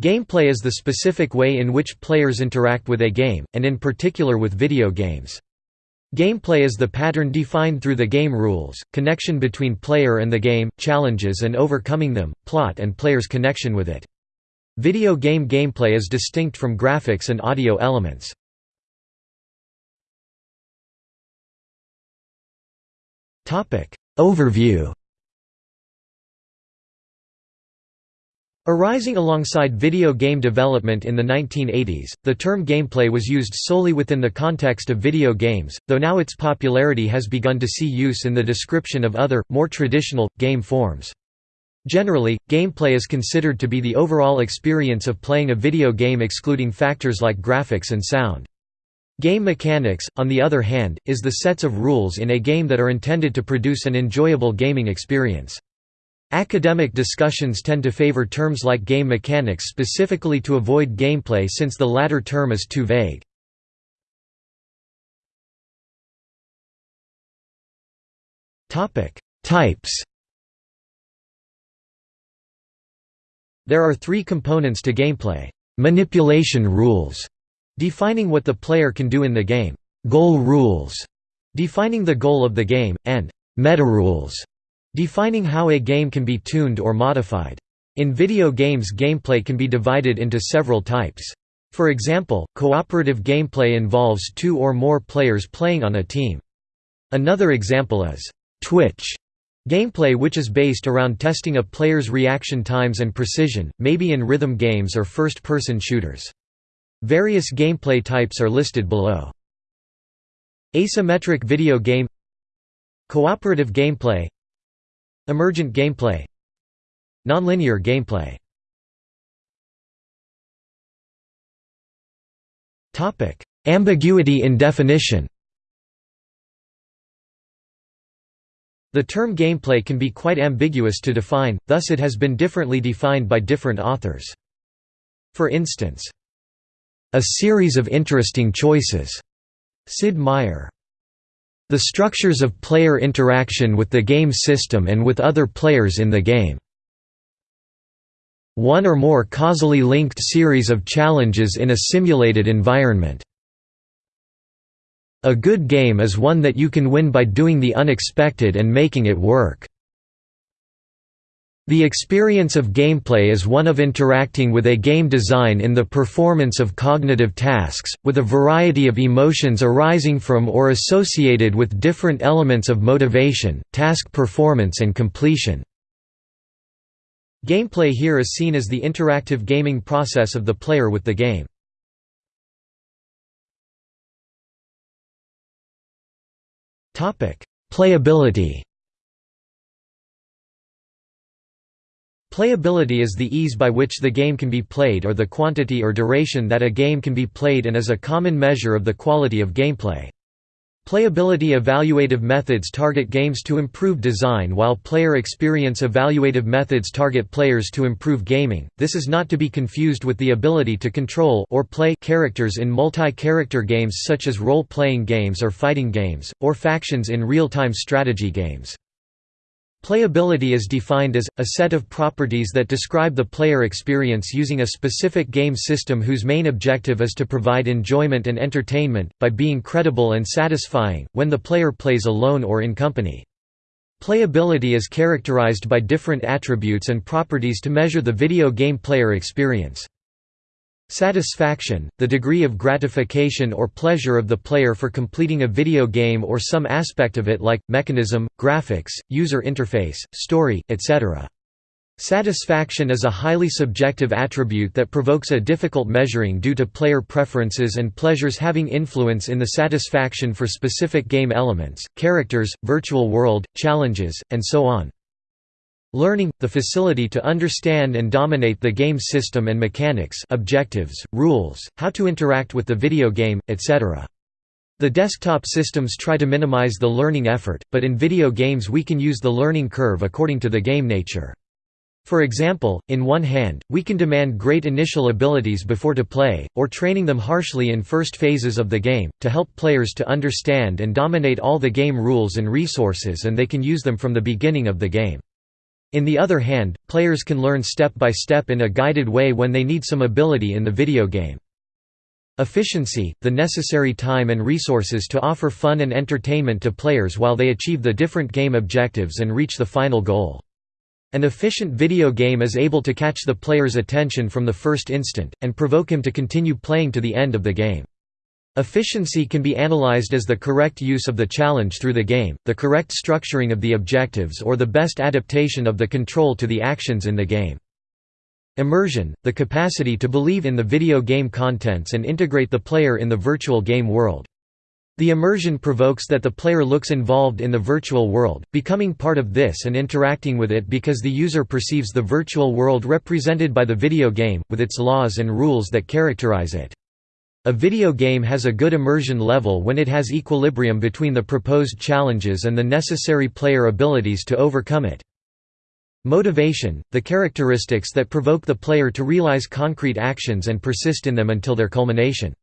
Gameplay is the specific way in which players interact with a game, and in particular with video games. Gameplay is the pattern defined through the game rules, connection between player and the game, challenges and overcoming them, plot and player's connection with it. Video game gameplay is distinct from graphics and audio elements. Overview Arising alongside video game development in the 1980s, the term gameplay was used solely within the context of video games, though now its popularity has begun to see use in the description of other, more traditional, game forms. Generally, gameplay is considered to be the overall experience of playing a video game excluding factors like graphics and sound. Game mechanics, on the other hand, is the sets of rules in a game that are intended to produce an enjoyable gaming experience. Academic discussions tend to favor terms like game mechanics specifically to avoid gameplay since the latter term is too vague. Types There are three components to gameplay. Manipulation rules, defining what the player can do in the game. Goal rules, defining the goal of the game, and meta rules, Defining how a game can be tuned or modified. In video games gameplay can be divided into several types. For example, cooperative gameplay involves two or more players playing on a team. Another example is Twitch gameplay which is based around testing a player's reaction times and precision, maybe in rhythm games or first-person shooters. Various gameplay types are listed below. Asymmetric video game Cooperative gameplay Emergent gameplay. Nonlinear gameplay. Ambiguity in definition. The term gameplay can be quite ambiguous to define, thus it has been differently defined by different authors. For instance, "...a series of interesting choices", Sid Meier. The structures of player interaction with the game system and with other players in the game. One or more causally linked series of challenges in a simulated environment. A good game is one that you can win by doing the unexpected and making it work. The experience of gameplay is one of interacting with a game design in the performance of cognitive tasks, with a variety of emotions arising from or associated with different elements of motivation, task performance and completion. Gameplay here is seen as the interactive gaming process of the player with the game. Playability Playability is the ease by which the game can be played or the quantity or duration that a game can be played and is a common measure of the quality of gameplay. Playability evaluative methods target games to improve design while player experience evaluative methods target players to improve gaming. This is not to be confused with the ability to control or play characters in multi-character games such as role-playing games or fighting games, or factions in real-time strategy games. Playability is defined as, a set of properties that describe the player experience using a specific game system whose main objective is to provide enjoyment and entertainment, by being credible and satisfying, when the player plays alone or in company. Playability is characterized by different attributes and properties to measure the video game player experience. Satisfaction, the degree of gratification or pleasure of the player for completing a video game or some aspect of it like, mechanism, graphics, user interface, story, etc. Satisfaction is a highly subjective attribute that provokes a difficult measuring due to player preferences and pleasures having influence in the satisfaction for specific game elements, characters, virtual world, challenges, and so on. Learning, the facility to understand and dominate the game system and mechanics objectives, rules, how to interact with the video game, etc. The desktop systems try to minimize the learning effort, but in video games we can use the learning curve according to the game nature. For example, in one hand, we can demand great initial abilities before to play, or training them harshly in first phases of the game, to help players to understand and dominate all the game rules and resources and they can use them from the beginning of the game. In the other hand, players can learn step by step in a guided way when they need some ability in the video game. Efficiency, the necessary time and resources to offer fun and entertainment to players while they achieve the different game objectives and reach the final goal. An efficient video game is able to catch the player's attention from the first instant, and provoke him to continue playing to the end of the game. Efficiency can be analyzed as the correct use of the challenge through the game, the correct structuring of the objectives or the best adaptation of the control to the actions in the game. Immersion, the capacity to believe in the video game contents and integrate the player in the virtual game world. The immersion provokes that the player looks involved in the virtual world, becoming part of this and interacting with it because the user perceives the virtual world represented by the video game, with its laws and rules that characterize it. A video game has a good immersion level when it has equilibrium between the proposed challenges and the necessary player abilities to overcome it. Motivation, the characteristics that provoke the player to realize concrete actions and persist in them until their culmination.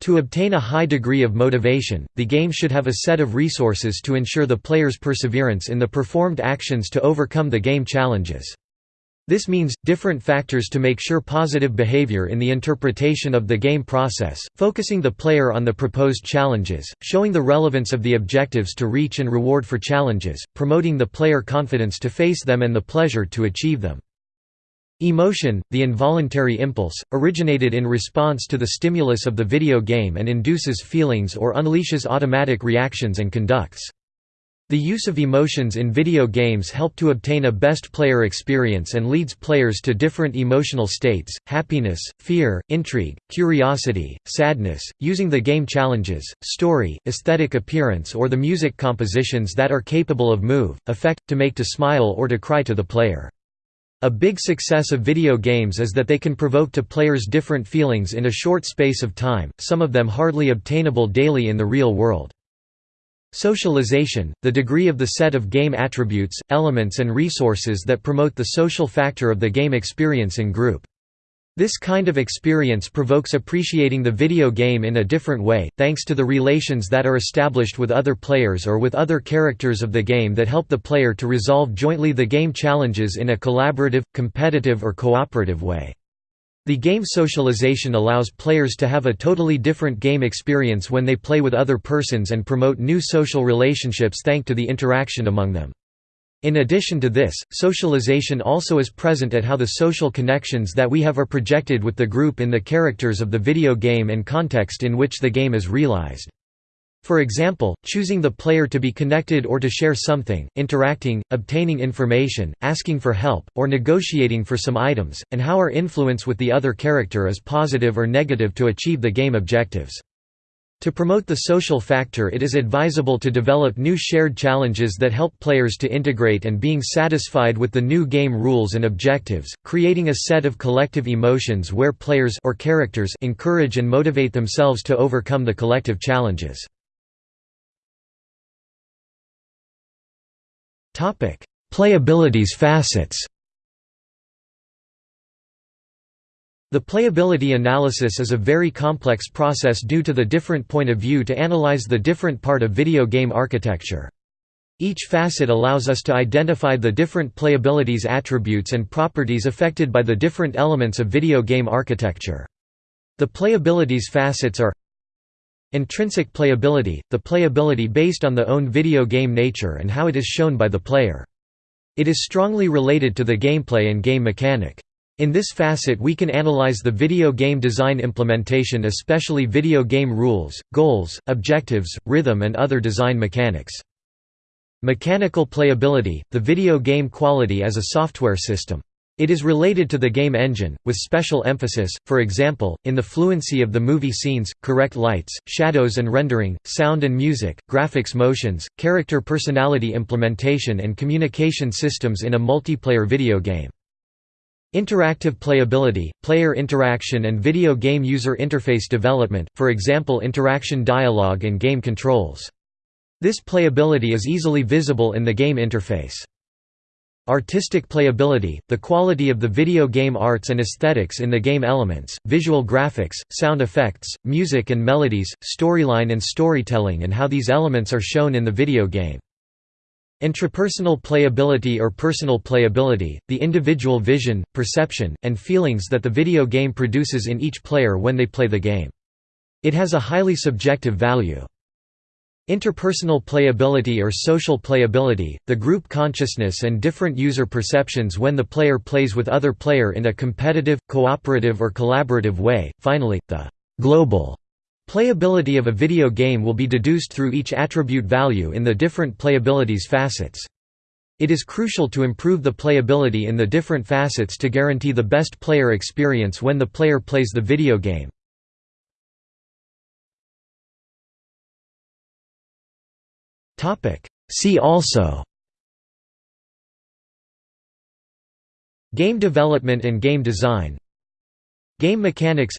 To obtain a high degree of motivation, the game should have a set of resources to ensure the player's perseverance in the performed actions to overcome the game challenges. This means, different factors to make sure positive behavior in the interpretation of the game process, focusing the player on the proposed challenges, showing the relevance of the objectives to reach and reward for challenges, promoting the player confidence to face them and the pleasure to achieve them. Emotion, the involuntary impulse, originated in response to the stimulus of the video game and induces feelings or unleashes automatic reactions and conducts. The use of emotions in video games help to obtain a best player experience and leads players to different emotional states, happiness, fear, intrigue, curiosity, sadness, using the game challenges, story, aesthetic appearance or the music compositions that are capable of move, affect, to make to smile or to cry to the player. A big success of video games is that they can provoke to players different feelings in a short space of time, some of them hardly obtainable daily in the real world. Socialization, the degree of the set of game attributes, elements and resources that promote the social factor of the game experience in group. This kind of experience provokes appreciating the video game in a different way, thanks to the relations that are established with other players or with other characters of the game that help the player to resolve jointly the game challenges in a collaborative, competitive or cooperative way. The game socialization allows players to have a totally different game experience when they play with other persons and promote new social relationships thanks to the interaction among them. In addition to this, socialization also is present at how the social connections that we have are projected with the group in the characters of the video game and context in which the game is realized. For example, choosing the player to be connected or to share something, interacting, obtaining information, asking for help, or negotiating for some items, and how our influence with the other character is positive or negative to achieve the game objectives. To promote the social factor it is advisable to develop new shared challenges that help players to integrate and being satisfied with the new game rules and objectives, creating a set of collective emotions where players or characters encourage and motivate themselves to overcome the collective challenges. Playability's facets The playability analysis is a very complex process due to the different point of view to analyze the different part of video game architecture. Each facet allows us to identify the different playability's attributes and properties affected by the different elements of video game architecture. The playability's facets are Intrinsic playability, the playability based on the own video game nature and how it is shown by the player. It is strongly related to the gameplay and game mechanic. In this facet we can analyze the video game design implementation especially video game rules, goals, objectives, rhythm and other design mechanics. Mechanical playability, the video game quality as a software system. It is related to the game engine, with special emphasis, for example, in the fluency of the movie scenes, correct lights, shadows and rendering, sound and music, graphics motions, character personality implementation and communication systems in a multiplayer video game. Interactive playability, player interaction and video game user interface development, for example interaction dialogue and game controls. This playability is easily visible in the game interface. Artistic playability, the quality of the video game arts and aesthetics in the game elements, visual graphics, sound effects, music and melodies, storyline and storytelling and how these elements are shown in the video game. Intrapersonal playability or personal playability, the individual vision, perception, and feelings that the video game produces in each player when they play the game. It has a highly subjective value. Interpersonal playability or social playability, the group consciousness and different user perceptions when the player plays with other player in a competitive, cooperative or collaborative way. Finally, the global playability of a video game will be deduced through each attribute value in the different playability's facets. It is crucial to improve the playability in the different facets to guarantee the best player experience when the player plays the video game. See also. Game development and game design. Game mechanics.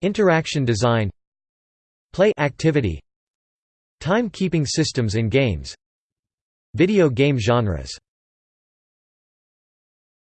Interaction design. Play activity. Time-keeping systems in games. Video game genres